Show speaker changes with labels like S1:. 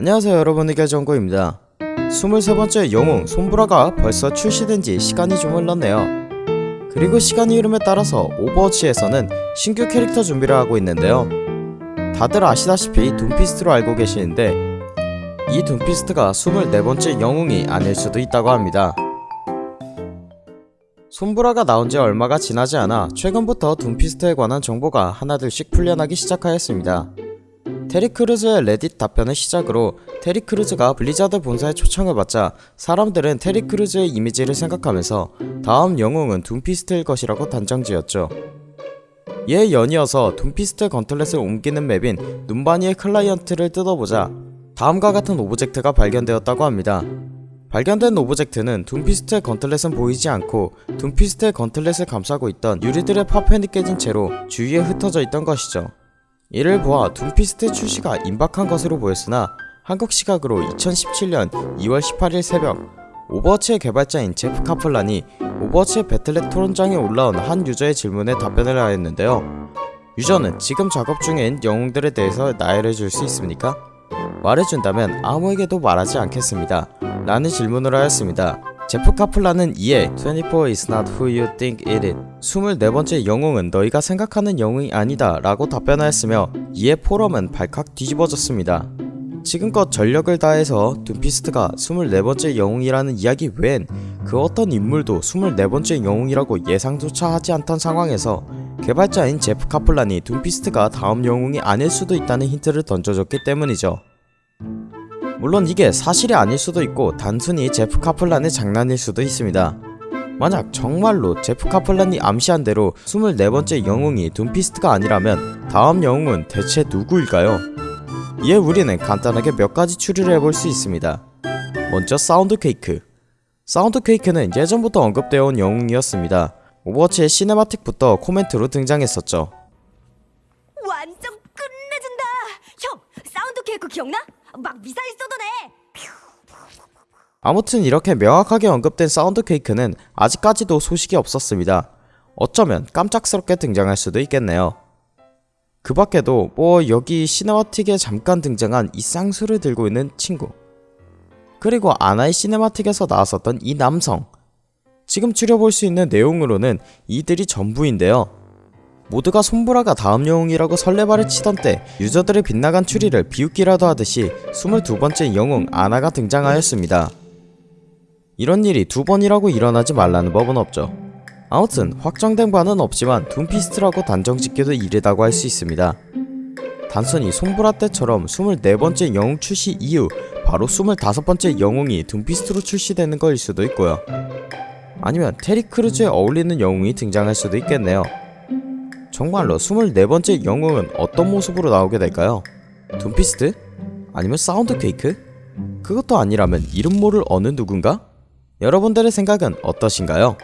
S1: 안녕하세요 여러분. 의결정구입니다. 23번째 영웅 솜브라가 벌써 출시된 지 시간이 좀 흘렀네요. 그리고 시간이 흐름에 따라서 오버워치에서는 신규 캐릭터 준비를 하고 있는데요. 다들 아시다시피 둠피스트로 알고 계시는데 이 둠피스트가 24번째 영웅이 아닐 수도 있다고 합니다. 솜브라가 나온지 얼마가 지나지 않아 최근부터 둠피스트에 관한 정보가 하나둘씩 풀려나기 시작하였습니다 테리 크루즈의 레딧 답변을 시작으로 테리 크루즈가 블리자드 본사의 초청을 받자 사람들은 테리 크루즈의 이미지를 생각하면서 다음 영웅은 둠피스트일 것이라고 단정지었죠. 이에 연이어서 둠피스트 gauntlet을 옮기는 맵인 눔바니의 클라이언트를 뜯어보자 다음과 같은 object가 발견되었다고 합니다. 발견된 object는 둠피스트의 gauntlet은 보이지 않고 둠피스트의 gauntlet을 감싸고 있던 유리들의 파편이 깨진 채로 주위에 흩어져 있던 것이죠. 이를 보아 둠피스트 출시가 임박한 것으로 보였으나 한국 시각으로 2017년 2월 18일 새벽 오버워치의 개발자인 제프 카플란이 오버워치 배틀넷 토론장에 올라온 한 유저의 질문에 답변을 하였는데요. 유저는 지금 작업 중인 영웅들에 대해서 나열해 줄 수 있습니까? 말해준다면 아무에게도 말하지 않겠습니다. 라는 질문을 하였습니다. 제프 카플란은 이에 24 is not who you think it is 24번째 영웅은 너희가 생각하는 영웅이 아니다 라고 답변하였으며 이에 포럼은 발칵 뒤집어졌습니다. 지금껏 전력을 다해서 둠피스트가 24번째 영웅이라는 이야기 외엔 그 어떤 인물도 24번째 영웅이라고 예상조차 하지 않던 상황에서 개발자인 제프 카플란이 둠피스트가 다음 영웅이 아닐 수도 있다는 힌트를 던져줬기 때문이죠. 물론 이게 사실이 아닐 수도 있고 단순히 제프 카플란의 장난일 수도 있습니다. 만약 정말로 제프 카플란이 암시한 대로 24번째 영웅이 둠피스트가 아니라면 다음 영웅은 대체 누구일까요? 이에 우리는 간단하게 몇 가지 추리를 해볼 수 있습니다. 먼저 사운드퀘이크 사운드퀘이크는 예전부터 언급되어 온 영웅이었습니다. 오버워치의 cinematic부터 코멘트로 등장했었죠.
S2: 완전 끝내준다. 형, 사운드퀘이크 기억나? 막 미사일 쏟아내.
S1: 아무튼 이렇게 명확하게 언급된 사운드퀘이크는 아직까지도 소식이 없었습니다. 어쩌면 깜짝스럽게 등장할 수도 있겠네요. 그 밖에도 뭐 여기 시네마틱에 잠깐 등장한 이 쌍수를 들고 있는 친구 그리고 아나의 시네마틱에서 나왔었던 이 남성 지금 추려볼 수 있는 내용으로는 이들이 전부인데요. 모두가 손보라가 다음 영웅이라고 설레발을 치던 때 유저들의 빗나간 추리를 비웃기라도 하듯이 22번째 영웅 아나가 등장하였습니다. 이런 일이 두 번이라고 일어나지 말라는 법은 없죠. 아무튼 확정된 바는 없지만 둠피스트라고 단정짓기도 이르다고 할 수 있습니다. 단순히 솜브라 때처럼 24번째 영웅 출시 이후 바로 25번째 영웅이 둠피스트로 출시되는 거일 수도 있고요. 아니면 테리 크루즈에 어울리는 영웅이 등장할 수도 있겠네요. 정말로 24번째 영웅은 어떤 모습으로 나오게 될까요? 둠피스트? 아니면 사운드퀘이크? 그것도 아니라면 이름 모를 어느 누군가? 여러분들의 생각은 어떠신가요?